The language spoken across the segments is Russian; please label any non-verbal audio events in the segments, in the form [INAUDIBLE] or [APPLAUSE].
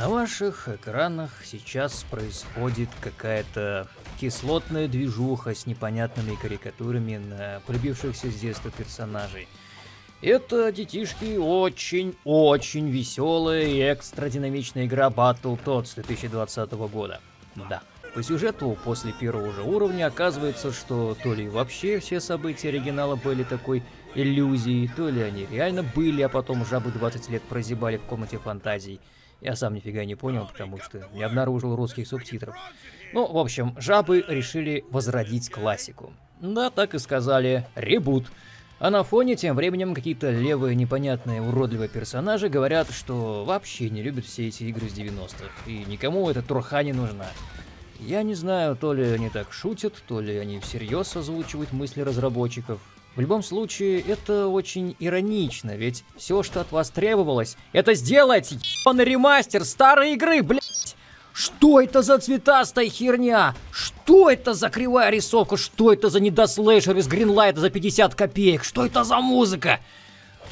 На ваших экранах сейчас происходит какая-то кислотная движуха с непонятными карикатурами на полюбившихся с детства персонажей. Это, детишки, очень-очень веселая и экстрадинамичная игра Battletoads 2020 года. Да. По сюжету, после первого же уровня, оказывается, что то ли вообще все события оригинала были такой иллюзией, то ли они реально были, а потом жабы 20 лет прозябали в комнате фантазий. Я сам нифига не понял, потому что не обнаружил русских субтитров. Ну, в общем, жабы решили возродить классику. Да, так и сказали, ребут. А на фоне тем временем какие-то левые, непонятные, уродливые персонажи говорят, что вообще не любят все эти игры с 90-х, и никому эта турха не нужна. Я не знаю, то ли они так шутят, то ли они всерьез озвучивают мысли разработчиков. В любом случае, это очень иронично, ведь все, что от вас требовалось, это сделать ебаный ремастер старой игры, блять! Что это за цветастая херня? Что это за кривая рисовка? Что это за недослэшер из Гринлайта за 50 копеек? Что это за музыка?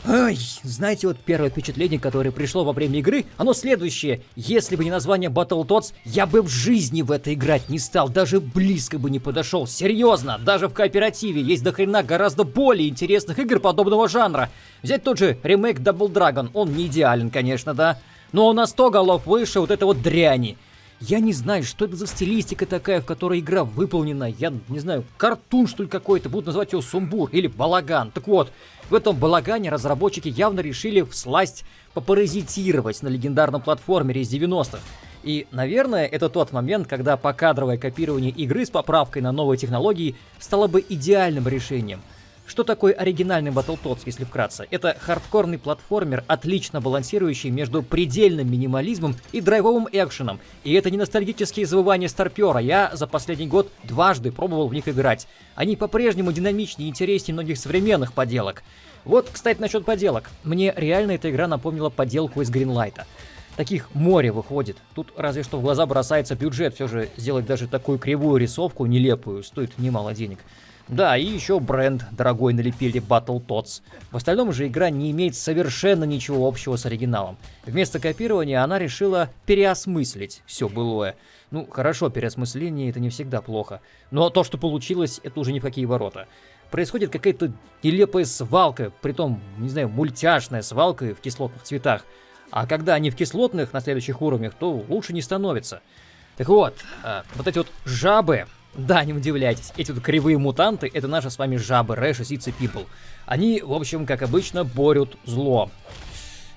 Ай, знаете, вот первое впечатление, которое пришло во время игры, оно следующее. Если бы не название Battletoads, я бы в жизни в это играть не стал, даже близко бы не подошел. Серьезно, даже в кооперативе есть дохрена гораздо более интересных игр подобного жанра. Взять тот же ремейк Double Dragon, он не идеален, конечно, да, но он на 100 голов выше вот этой вот дряни. Я не знаю, что это за стилистика такая, в которой игра выполнена. Я не знаю, картун что ли какой-то, будут называть его сумбур или балаган. Так вот, в этом балагане разработчики явно решили всласть попаразитировать на легендарном платформере из 90-х. И, наверное, это тот момент, когда покадровое копирование игры с поправкой на новые технологии стало бы идеальным решением – что такое оригинальный Battletoads, если вкратце? Это хардкорный платформер, отлично балансирующий между предельным минимализмом и драйвовым экшеном. И это не ностальгические завывания старпера, я за последний год дважды пробовал в них играть. Они по-прежнему динамичнее и интереснее многих современных поделок. Вот, кстати, насчет поделок. Мне реально эта игра напомнила поделку из Гринлайта. Таких море выходит. Тут разве что в глаза бросается бюджет. Все же сделать даже такую кривую рисовку нелепую стоит немало денег. Да, и еще бренд дорогой налепили Battletoads. В остальном же игра не имеет совершенно ничего общего с оригиналом. Вместо копирования она решила переосмыслить все былое. Ну, хорошо, переосмысление это не всегда плохо. Но то, что получилось, это уже ни в какие ворота. Происходит какая-то нелепая свалка, притом, не знаю, мультяшная свалка в кислотных цветах. А когда они в кислотных на следующих уровнях, то лучше не становится. Так вот, а, вот эти вот жабы, да, не удивляйтесь, эти вот кривые мутанты — это наши с вами жабы, Рэш и Сицы Пипл. Они, в общем, как обычно, борют зло.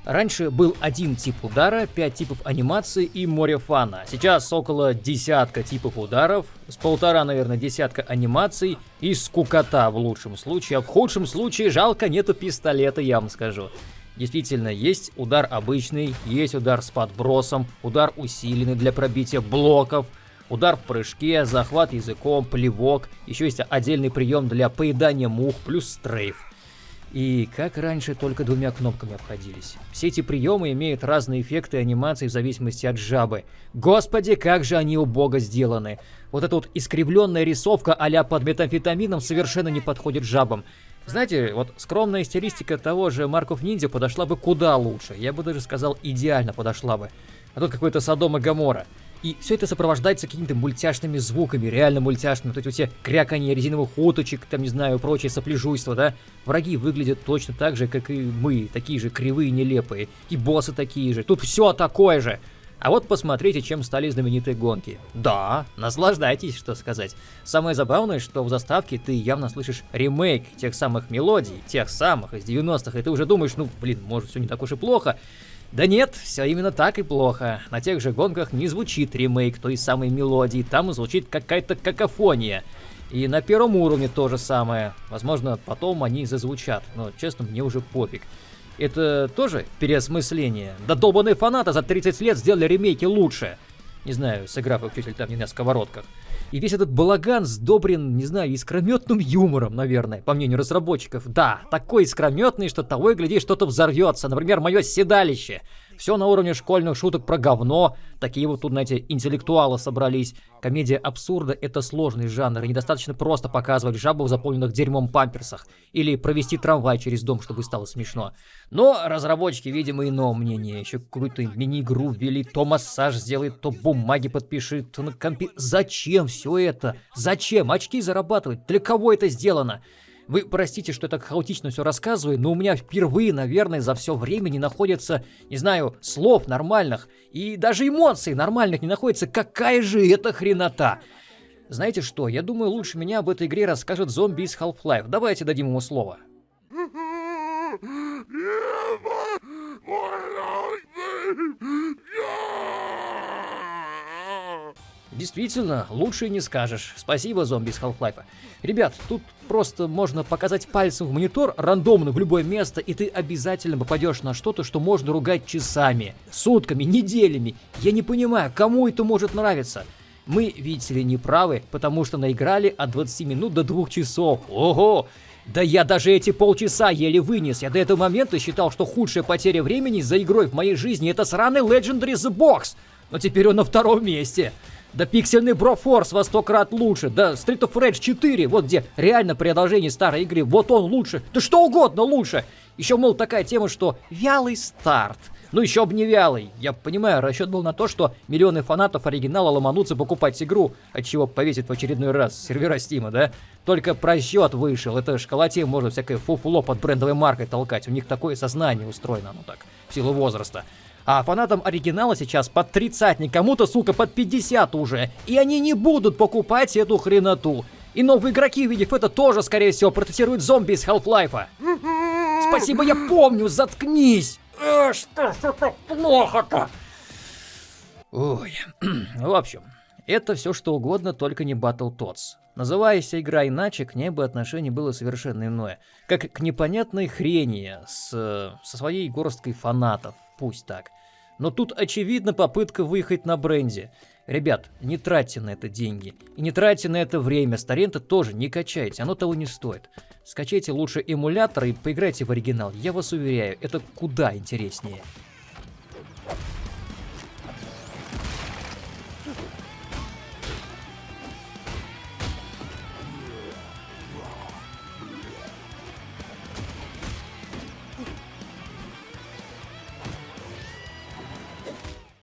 Раньше был один тип удара, пять типов анимации и море фана. Сейчас около десятка типов ударов, с полтора, наверное, десятка анимаций и скукота в лучшем случае, а в худшем случае жалко нету пистолета, я вам скажу. Действительно, есть удар обычный, есть удар с подбросом, удар усиленный для пробития блоков — Удар в прыжке, захват языком, плевок. Еще есть отдельный прием для поедания мух плюс стрейф. И как раньше, только двумя кнопками обходились. Все эти приемы имеют разные эффекты анимации в зависимости от жабы. Господи, как же они убого сделаны. Вот эта вот искривленная рисовка а под метамфетамином совершенно не подходит жабам. Знаете, вот скромная стилистика того же Марков Ниндзя подошла бы куда лучше. Я бы даже сказал, идеально подошла бы. А тут какой-то Содом и Гамора. И все это сопровождается какими-то мультяшными звуками, реально мультяшными. Вот эти все кряканье резиновых уточек, там, не знаю, прочее сопляжуйство, да? Враги выглядят точно так же, как и мы, такие же кривые, нелепые. И боссы такие же. Тут все такое же. А вот посмотрите, чем стали знаменитые гонки. Да, наслаждайтесь, что сказать. Самое забавное, что в заставке ты явно слышишь ремейк тех самых мелодий, тех самых из 90-х, и ты уже думаешь, ну, блин, может все не так уж и плохо. Да нет, все именно так и плохо. На тех же гонках не звучит ремейк той самой мелодии, там звучит какая-то какофония. И на первом уровне то же самое. Возможно, потом они зазвучат, но, честно, мне уже пофиг. Это тоже переосмысление. Да долбаные фанаты за 30 лет сделали ремейки лучше. Не знаю, сыграв их чуть там не на сковородках. И весь этот балаган сдобрен, не знаю, искрометным юмором, наверное, по мнению разработчиков. Да, такой искрометный, что того и гляди, что-то взорвется. Например, мое седалище. Все на уровне школьных шуток про говно. Такие вот тут, знаете, интеллектуалы собрались. Комедия абсурда — это сложный жанр, и недостаточно просто показывать жабу в заполненных дерьмом памперсах. Или провести трамвай через дом, чтобы стало смешно. Но разработчики, видимо, иного мнения. Еще какую-то мини-игру ввели, то массаж сделает, то бумаги подпишет, то на компе... Зачем все это? Зачем? Очки зарабатывать? Для кого это сделано? Вы простите, что я так хаотично все рассказываю, но у меня впервые, наверное, за все время не находится, не знаю, слов нормальных и даже эмоций нормальных не находится. Какая же это хренота! Знаете что, я думаю, лучше меня об этой игре расскажет зомби из Half-Life. Давайте дадим ему слово. Действительно, лучше не скажешь. Спасибо, зомби из Half-Life. Ребят, тут просто можно показать пальцем в монитор рандомно в любое место, и ты обязательно попадешь на что-то, что можно ругать часами, сутками, неделями. Я не понимаю, кому это может нравиться. Мы, видите ли, не правы, потому что наиграли от 20 минут до 2 часов. Ого! Да я даже эти полчаса еле вынес. Я до этого момента считал, что худшая потеря времени за игрой в моей жизни это сраный Legendary The Box. Но теперь он на втором месте. Да пиксельный Broforce во сто крат лучше. Да Street of Rage 4, вот где реально продолжение старой игры, вот он лучше. Да что угодно лучше. Еще, мол, такая тема, что вялый старт. Ну еще бы не вялый. Я понимаю, расчет был на то, что миллионы фанатов оригинала ломанутся покупать игру, от чего повесит в очередной раз сервера Стима, да? Только просчет вышел. Это школоте можно всякое фуфло под брендовой маркой толкать. У них такое сознание устроено, ну так, в силу возраста. А фанатам оригинала сейчас под 30, кому-то, сука, под 50 уже. И они не будут покупать эту хреноту. И новые игроки, увидев это, тоже, скорее всего, протестируют зомби из Half-Life. Спасибо, я помню, заткнись! Э, что ж так плохо-то? Ой, [CLEARS THROAT] в общем, это все что угодно, только не Battletoads. Называясь игра иначе, к ней бы отношение было совершенно иное. Как к непонятной хрени с, со своей горсткой фанатов, пусть так. Но тут очевидно попытка выехать на бренде. Ребят, не тратьте на это деньги. И не тратьте на это время. С торрента тоже не качайте, оно того не стоит. Скачайте лучше эмулятор и поиграйте в оригинал. Я вас уверяю, это куда интереснее.